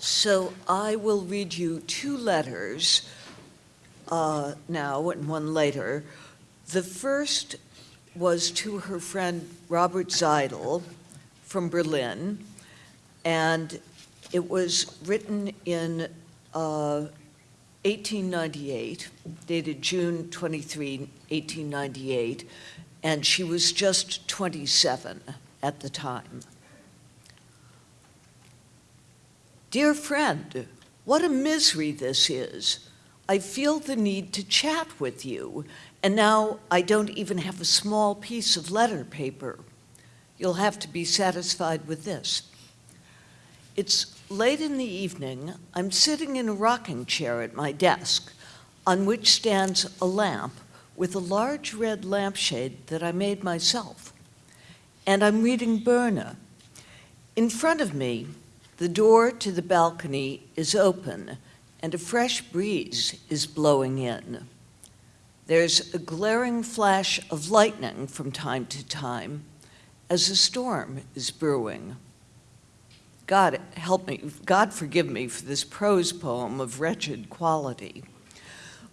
So I will read you two letters uh, now and one later. The first was to her friend Robert Seidel from Berlin, and it was written in uh, 1898, dated June 23, 1898, and she was just 27 at the time. Dear friend, what a misery this is. I feel the need to chat with you, and now I don't even have a small piece of letter paper. You'll have to be satisfied with this. It's late in the evening. I'm sitting in a rocking chair at my desk, on which stands a lamp with a large red lampshade that I made myself. And I'm reading Börne. In front of me, the door to the balcony is open and a fresh breeze is blowing in. There's a glaring flash of lightning from time to time as a storm is brewing. God help me, God forgive me for this prose poem of wretched quality.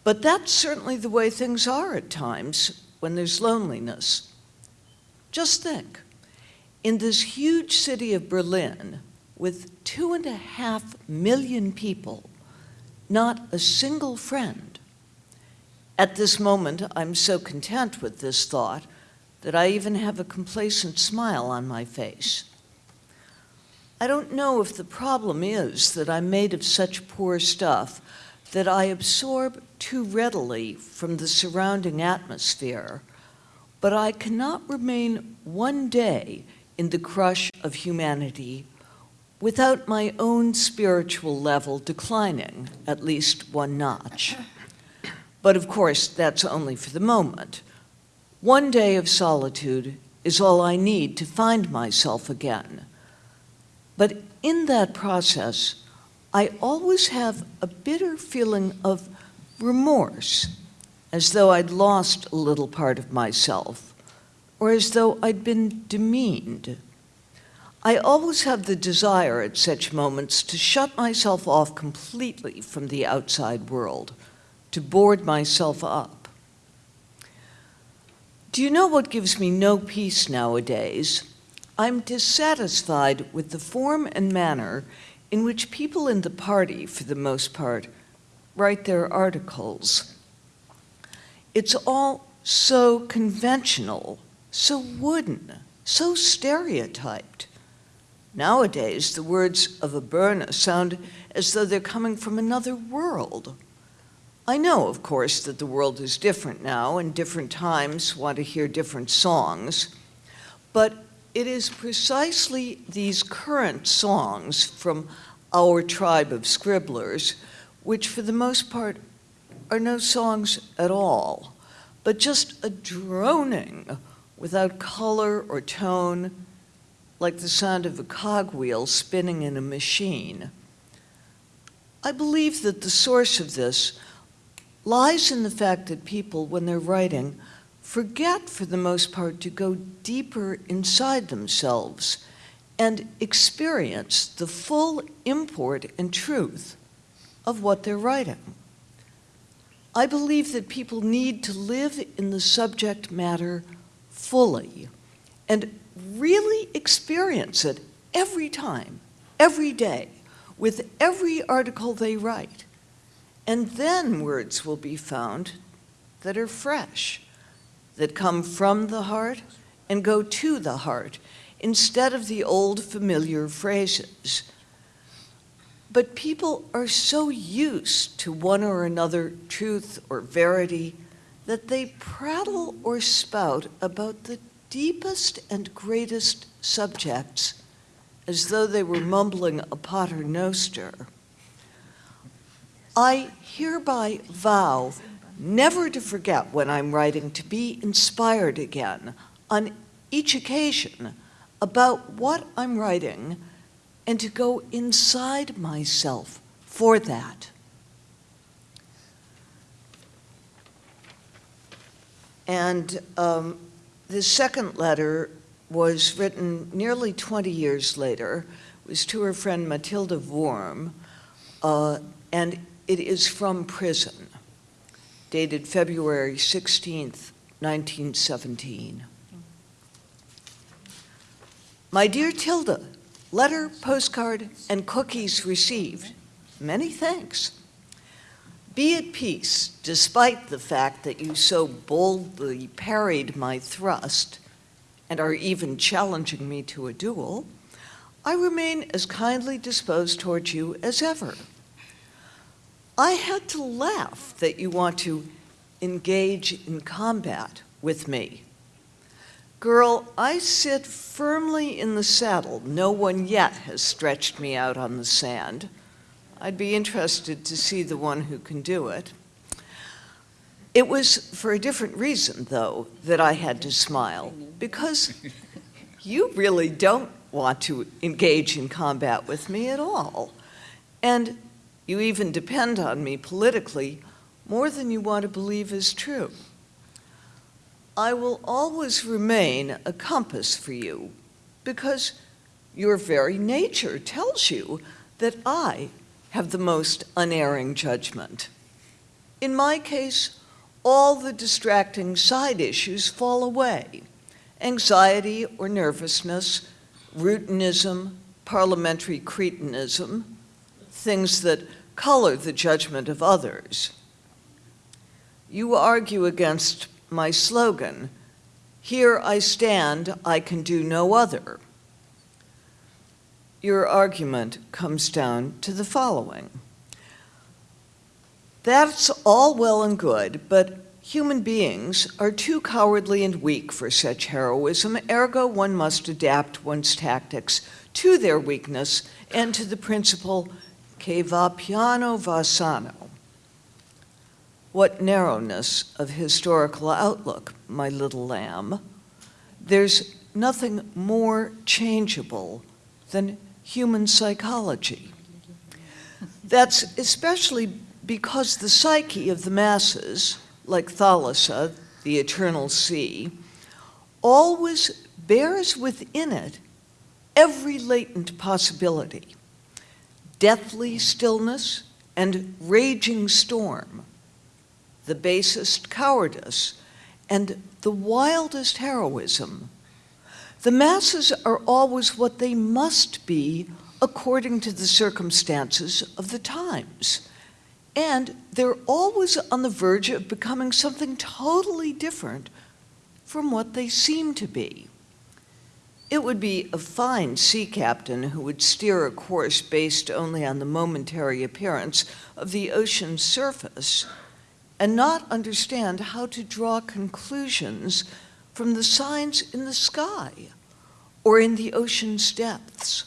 But that's certainly the way things are at times when there's loneliness. Just think, in this huge city of Berlin, with two and a half million people, not a single friend. At this moment, I'm so content with this thought that I even have a complacent smile on my face. I don't know if the problem is that I'm made of such poor stuff that I absorb too readily from the surrounding atmosphere, but I cannot remain one day in the crush of humanity without my own spiritual level declining at least one notch. But of course, that's only for the moment. One day of solitude is all I need to find myself again. But in that process, I always have a bitter feeling of remorse, as though I'd lost a little part of myself, or as though I'd been demeaned. I always have the desire at such moments to shut myself off completely from the outside world, to board myself up. Do you know what gives me no peace nowadays? I'm dissatisfied with the form and manner in which people in the party, for the most part, write their articles. It's all so conventional, so wooden, so stereotyped. Nowadays, the words of a Börne sound as though they're coming from another world. I know, of course, that the world is different now and different times want to hear different songs, but it is precisely these current songs from our tribe of scribblers, which for the most part are no songs at all, but just a droning without color or tone, like the sound of a cogwheel spinning in a machine. I believe that the source of this lies in the fact that people, when they're writing, forget for the most part to go deeper inside themselves and experience the full import and truth of what they're writing. I believe that people need to live in the subject matter fully and really experience it every time, every day, with every article they write. And then words will be found that are fresh, that come from the heart and go to the heart, instead of the old familiar phrases. But people are so used to one or another truth or verity that they prattle or spout about the deepest and greatest subjects as though they were mumbling a pater noster. I hereby vow never to forget when I'm writing to be inspired again on each occasion about what I'm writing and to go inside myself for that. And um, the second letter was written nearly 20 years later, It was to her friend Matilda Wurm, uh, and it is from prison, dated February 16th, 1917. My dear Tilda, letter, postcard, and cookies received. Many thanks. Be at peace, despite the fact that you so boldly parried my thrust and are even challenging me to a duel. I remain as kindly disposed towards you as ever. I had to laugh that you want to engage in combat with me. Girl, I sit firmly in the saddle. No one yet has stretched me out on the sand. I'd be interested to see the one who can do it. It was for a different reason, though, that I had to smile, because you really don't want to engage in combat with me at all. And you even depend on me politically more than you want to believe is true. I will always remain a compass for you because your very nature tells you that I have the most unerring judgment. In my case, all the distracting side issues fall away. Anxiety or nervousness, routinism, parliamentary cretinism, things that color the judgment of others. You argue against my slogan, Here I stand, I can do no other. Your argument comes down to the following. That's all well and good, but human beings are too cowardly and weak for such heroism, ergo one must adapt one's tactics to their weakness and to the principle che va piano va sano. What narrowness of historical outlook, my little lamb. There's nothing more changeable than human psychology. That's especially because the psyche of the masses, like Thalassa, the eternal sea, always bears within it every latent possibility deathly stillness and raging storm, the basest cowardice and the wildest heroism. The masses are always what they must be according to the circumstances of the times. And they're always on the verge of becoming something totally different from what they seem to be. It would be a fine sea captain who would steer a course based only on the momentary appearance of the ocean's surface and not understand how to draw conclusions from the signs in the sky or in the ocean's depths.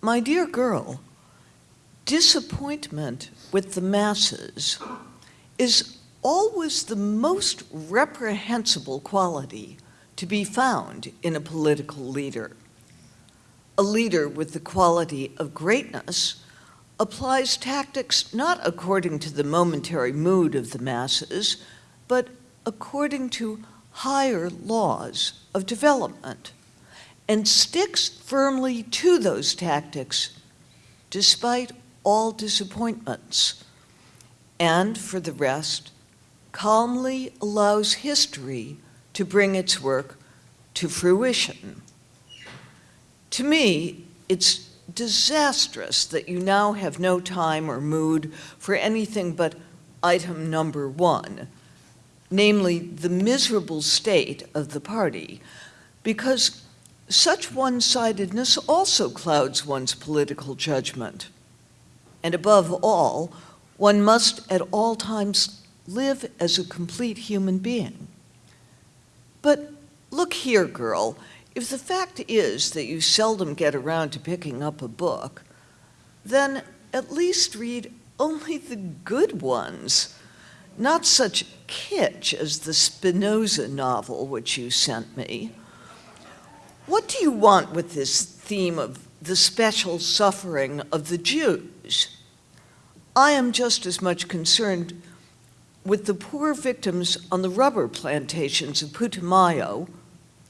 My dear girl, disappointment with the masses is always the most reprehensible quality to be found in a political leader. A leader with the quality of greatness applies tactics not according to the momentary mood of the masses, but according to higher laws of development, and sticks firmly to those tactics despite all disappointments, and for the rest, calmly allows history to bring its work to fruition. To me, it's disastrous that you now have no time or mood for anything but item number one, namely the miserable state of the party, because such one-sidedness also clouds one's political judgment. And above all, one must at all times live as a complete human being. But look here, girl, if the fact is that you seldom get around to picking up a book, then at least read only the good ones, not such kitsch as the Spinoza novel which you sent me. What do you want with this theme of the special suffering of the Jews? I am just as much concerned with the poor victims on the rubber plantations of Putumayo,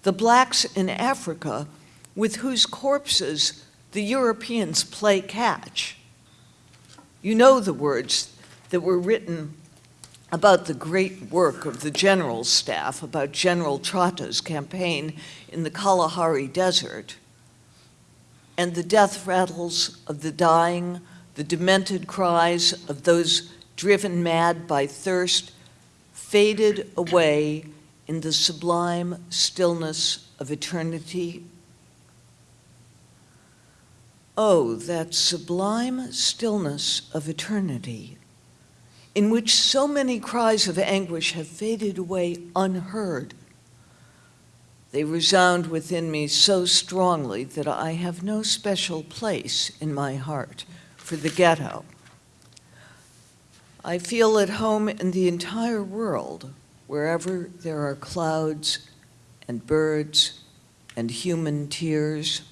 the blacks in Africa with whose corpses the Europeans play catch. You know the words that were written about the great work of the general staff, about General Trotha's campaign in the Kalahari Desert, and the death rattles of the dying, the demented cries of those driven mad by thirst, faded away in the sublime stillness of eternity. Oh, that sublime stillness of eternity in which so many cries of anguish have faded away unheard. They resound within me so strongly that I have no special place in my heart for the ghetto. I feel at home in the entire world, wherever there are clouds and birds and human tears.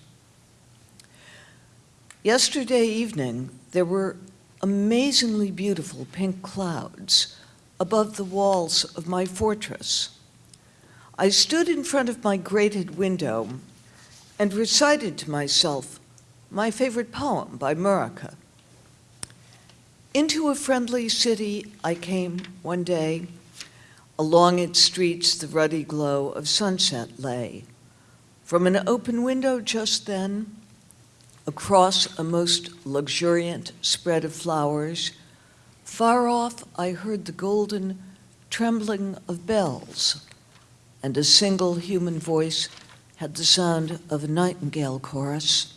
Yesterday evening, there were amazingly beautiful pink clouds above the walls of my fortress. I stood in front of my grated window and recited to myself my favorite poem by Mörike. Into a friendly city I came one day. Along its streets the ruddy glow of sunset lay. From an open window just then, Across a most luxuriant spread of flowers, far off I heard the golden trembling of bells, and a single human voice had the sound of a nightingale chorus,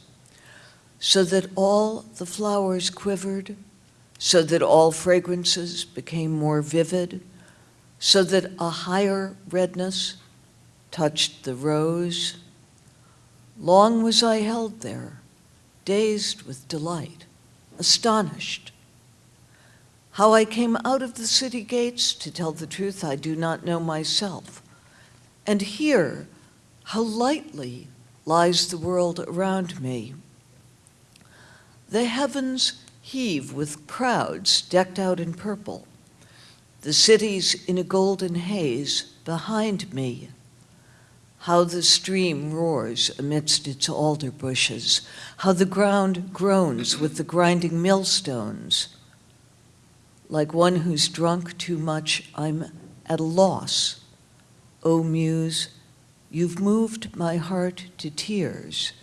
so that all the flowers quivered, so that all fragrances became more vivid, so that a higher redness touched the rose. Long was I held there, dazed with delight, astonished. How I came out of the city gates, to tell the truth, I do not know myself. And here, how lightly lies the world around me. The heavens heave with crowds decked out in purple. The city's in a golden haze behind me how the stream roars amidst its alder bushes, how the ground groans with the grinding millstones. Like one who's drunk too much, I'm at a loss. O oh, Muse, you've moved my heart to tears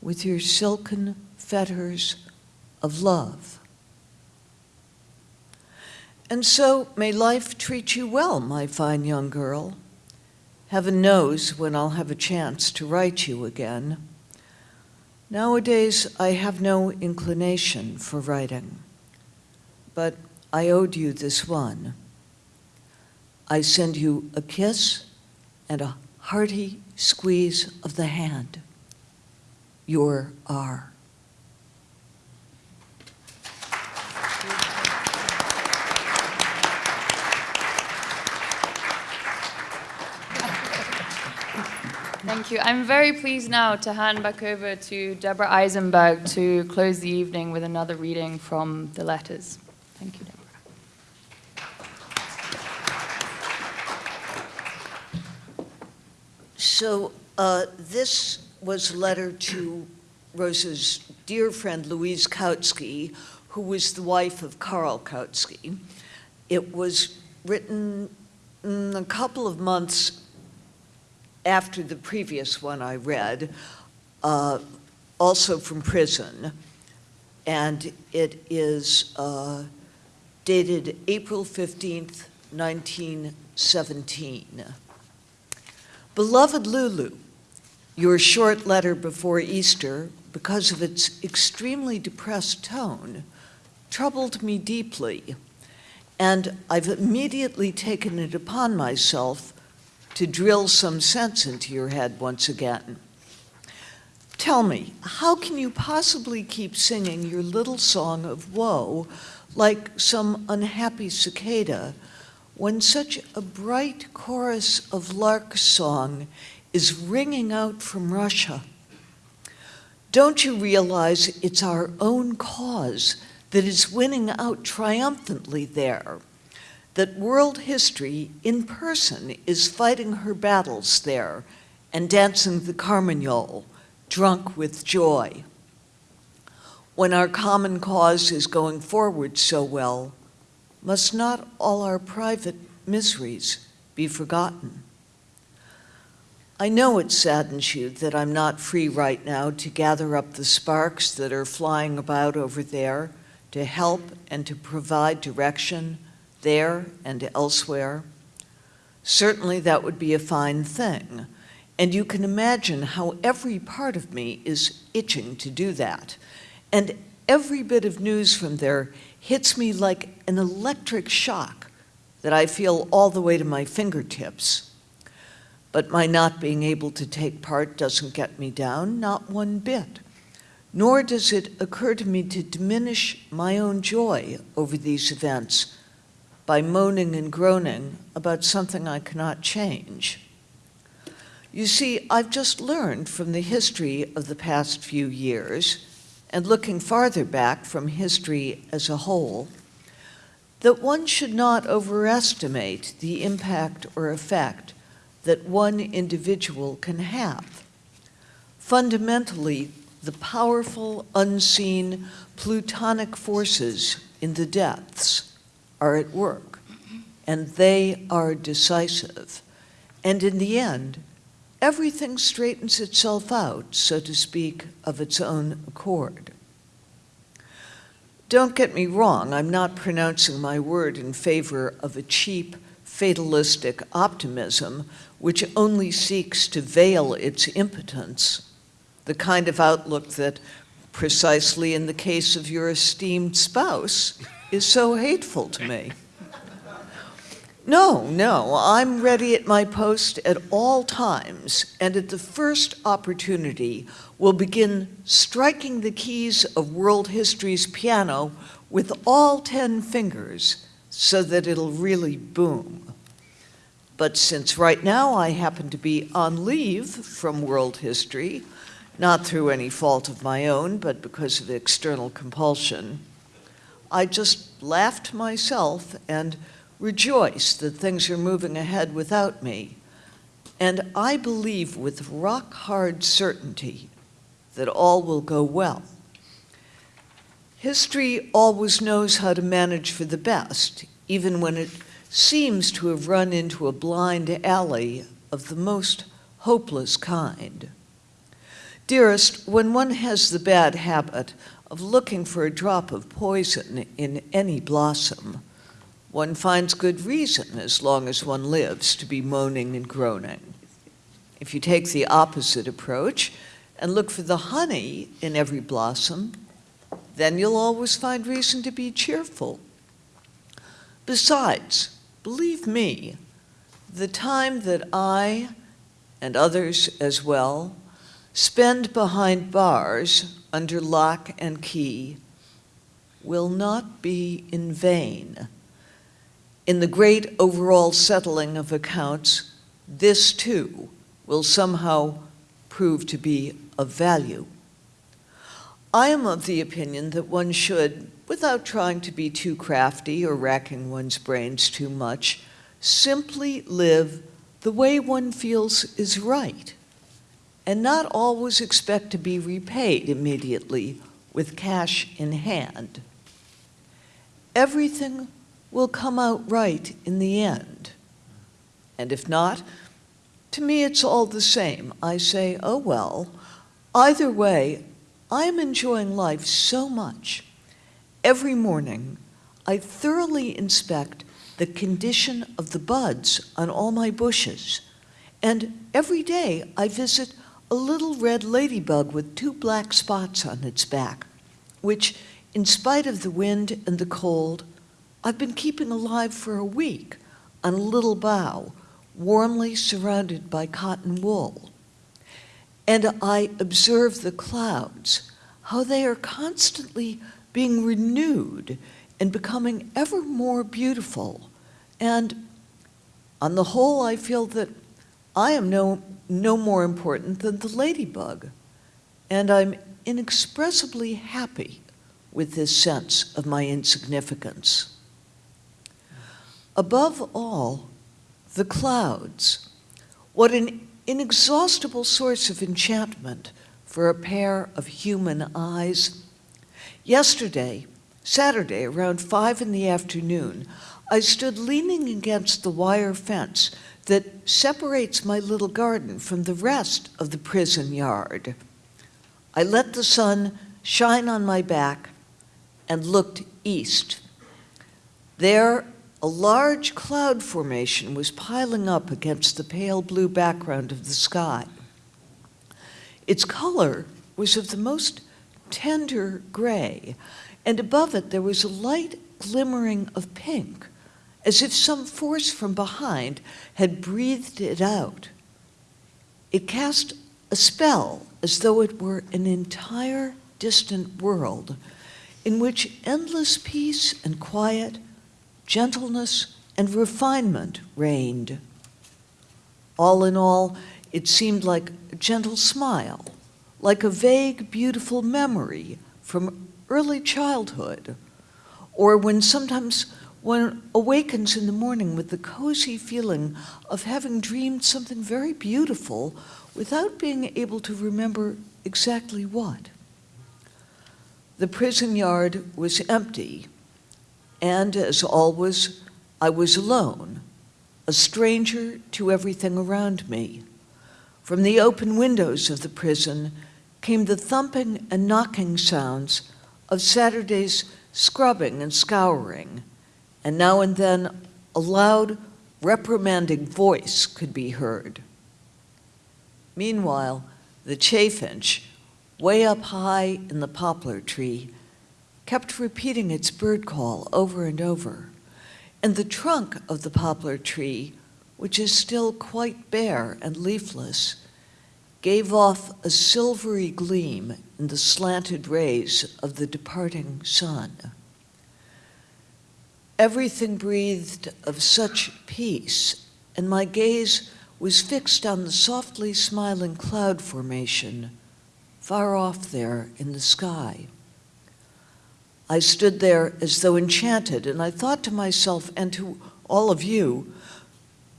with your silken fetters of love. And so may life treat you well, my fine young girl. Heaven knows when I'll have a chance to write you again. Nowadays, I have no inclination for writing, but I owed you this one. I send you a kiss and a hearty squeeze of the hand. Your R. Thank you. I'm very pleased now to hand back over to Deborah Eisenberg to close the evening with another reading from the letters. Thank you, Deborah. So uh, this was a letter to Rosa's dear friend Louise Kautsky, who was the wife of Karl Kautsky. It was written a couple of months after the previous one I read, uh, also from prison, and it is uh, dated April 15th, 1917. Beloved Lulu, your short letter before Easter, because of its extremely depressed tone, troubled me deeply, and I've immediately taken it upon myself to drill some sense into your head once again. Tell me, how can you possibly keep singing your little song of woe like some unhappy cicada when such a bright chorus of lark song is ringing out from Russia? Don't you realize it's our own cause that is winning out triumphantly there? That world history in person is fighting her battles there and dancing the carmagnole, drunk with joy. When our common cause is going forward so well, must not all our private miseries be forgotten? I know it saddens you that I'm not free right now to gather up the sparks that are flying about over there to help and to provide direction there and elsewhere. Certainly that would be a fine thing, and you can imagine how every part of me is itching to do that. And every bit of news from there hits me like an electric shock that I feel all the way to my fingertips. But my not being able to take part doesn't get me down, not one bit. Nor does it occur to me to diminish my own joy over these events by moaning and groaning about something I cannot change. You see, I've just learned from the history of the past few years, and looking farther back from history as a whole, that one should not overestimate the impact or effect that one individual can have. Fundamentally, the powerful, unseen, plutonic forces in the depths are at work, and they are decisive. And in the end, everything straightens itself out, so to speak, of its own accord. Don't get me wrong, I'm not pronouncing my word in favor of a cheap, fatalistic optimism which only seeks to veil its impotence, the kind of outlook that, precisely in the case of your esteemed spouse, is so hateful to me. No, no, I'm ready at my post at all times, and at the first opportunity will begin striking the keys of world history's piano with all ten fingers so that it'll really boom. But since right now I happen to be on leave from world history, not through any fault of my own, but because of external compulsion, I just laughed myself and rejoiced that things are moving ahead without me. And I believe with rock hard certainty that all will go well. History always knows how to manage for the best, even when it seems to have run into a blind alley of the most hopeless kind. Dearest, when one has the bad habit of looking for a drop of poison in any blossom, one finds good reason, as long as one lives, to be moaning and groaning. If you take the opposite approach and look for the honey in every blossom, then you'll always find reason to be cheerful. Besides, believe me, the time that I, and others as well, spend behind bars under lock and key will not be in vain. In the great overall settling of accounts, this too will somehow prove to be of value. I am of the opinion that one should, without trying to be too crafty or racking one's brains too much, simply live the way one feels is right, and not always expect to be repaid immediately with cash in hand. Everything will come out right in the end. And if not, to me it's all the same. I say, oh well, either way, I am enjoying life so much. Every morning, I thoroughly inspect the condition of the buds on all my bushes. And every day I visit a little red ladybug with two black spots on its back, which, in spite of the wind and the cold, I've been keeping alive for a week on a little bough, warmly surrounded by cotton wool. And I observe the clouds, how they are constantly being renewed and becoming ever more beautiful. And on the whole, I feel that I am no, no more important than the ladybug. And I'm inexpressibly happy with this sense of my insignificance. Above all, the clouds. What an inexhaustible source of enchantment for a pair of human eyes? Yesterday, Saturday, around five in the afternoon, I stood leaning against the wire fence that separates my little garden from the rest of the prison yard. I let the sun shine on my back and looked east. There, a large cloud formation was piling up against the pale blue background of the sky. Its color was of the most tender gray, and above it there was a light glimmering of pink, as if some force from behind had breathed it out. It cast a spell as though it were an entire distant world in which endless peace and quiet, gentleness and refinement reigned. All in all, it seemed like a gentle smile, like a vague, beautiful memory from early childhood, or when sometimes one awakens in the morning with the cozy feeling of having dreamed something very beautiful without being able to remember exactly what. The prison yard was empty, and as always, I was alone, a stranger to everything around me. From the open windows of the prison came the thumping and knocking sounds of Saturday's scrubbing and scouring, and now and then a loud, reprimanding voice could be heard. Meanwhile, the chaffinch, way up high in the poplar tree, kept repeating its bird call over and over, and the trunk of the poplar tree, which is still quite bare and leafless, gave off a silvery gleam in the slanted rays of the departing sun. Everything breathed of such peace, and my gaze was fixed on the softly smiling cloud formation far off there in the sky. I stood there as though enchanted, and I thought to myself and to all of you,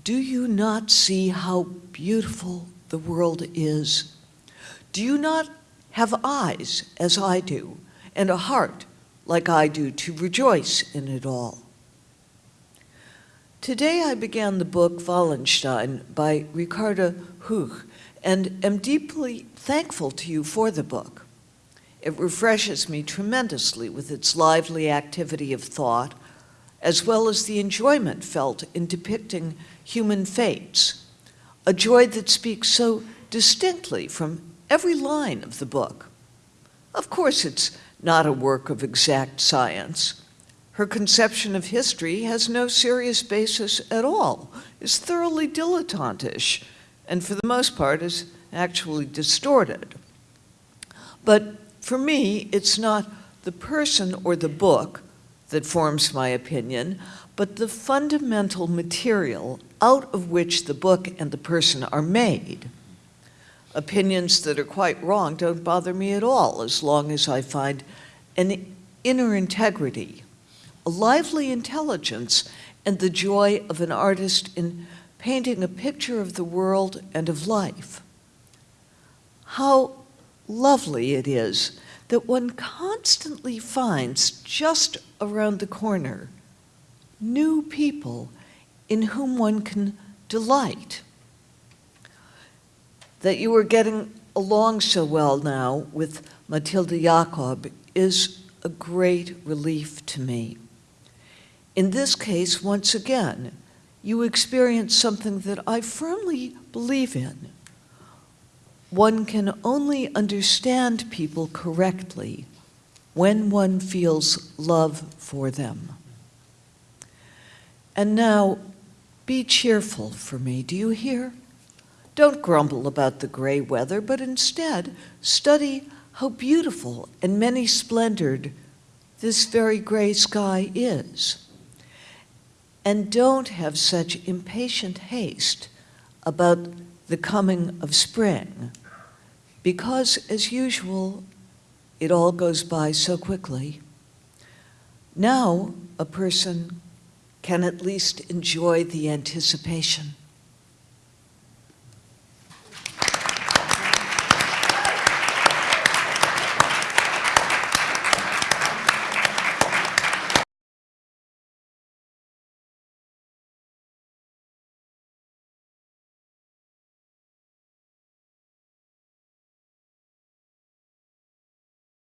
do you not see how beautiful the world is? Do you not have eyes as I do, and a heart like I do to rejoice in it all? Today I began the book Wallenstein by Ricarda Huch and am deeply thankful to you for the book. It refreshes me tremendously with its lively activity of thought, as well as the enjoyment felt in depicting human fates, a joy that speaks so distinctly from every line of the book. Of course, it's not a work of exact science. Her conception of history has no serious basis at all, is thoroughly dilettantish, and for the most part is actually distorted. But for me, it's not the person or the book that forms my opinion, but the fundamental material out of which the book and the person are made. Opinions that are quite wrong don't bother me at all as long as I find an inner integrity, a lively intelligence, and the joy of an artist in painting a picture of the world and of life. How lovely it is that one constantly finds just around the corner new people in whom one can delight. That you are getting along so well now with Matilda Jacob is a great relief to me. In this case, once again, you experience something that I firmly believe in. One can only understand people correctly when one feels love for them. And now, be cheerful for me, do you hear? Don't grumble about the gray weather, but instead study how beautiful and many splendored this very gray sky is. And don't have such impatient haste about the coming of spring, because as usual, it all goes by so quickly. Now, a person can at least enjoy the anticipation.